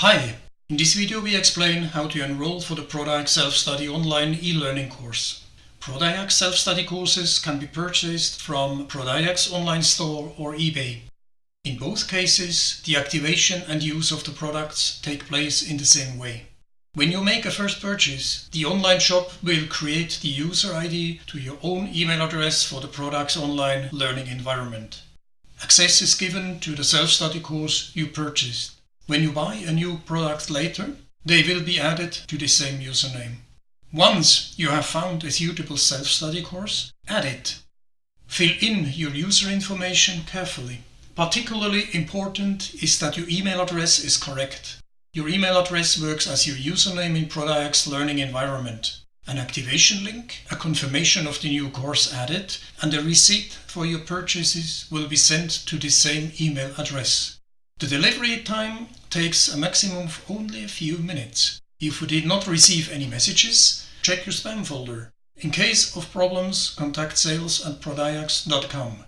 Hi! In this video we explain how to enroll for the Prodayax Self-Study online e-learning course. Prodayax Self-Study courses can be purchased from Prodayax online store or eBay. In both cases, the activation and use of the products take place in the same way. When you make a first purchase, the online shop will create the user ID to your own email address for the product's online learning environment. Access is given to the self-study course you purchased. When you buy a new product later, they will be added to the same username. Once you have found a suitable self-study course, add it. Fill in your user information carefully. Particularly important is that your email address is correct. Your email address works as your username in Prodayax learning environment. An activation link, a confirmation of the new course added, and a receipt for your purchases will be sent to the same email address. The delivery time takes a maximum of only a few minutes. If you did not receive any messages, check your spam folder. In case of problems, contact sales at prodayax.com.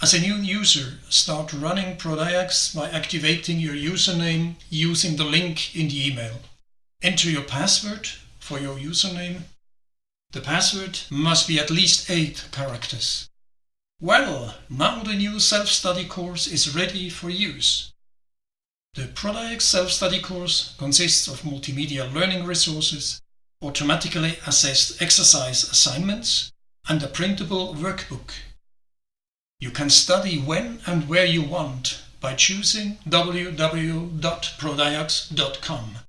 As a new user, start running Prodiax by activating your username using the link in the email. Enter your password for your username. The password must be at least 8 characters. Well, now the new self-study course is ready for use. The Prodayax self-study course consists of multimedia learning resources, automatically assessed exercise assignments, and a printable workbook. You can study when and where you want by choosing www.prodayax.com.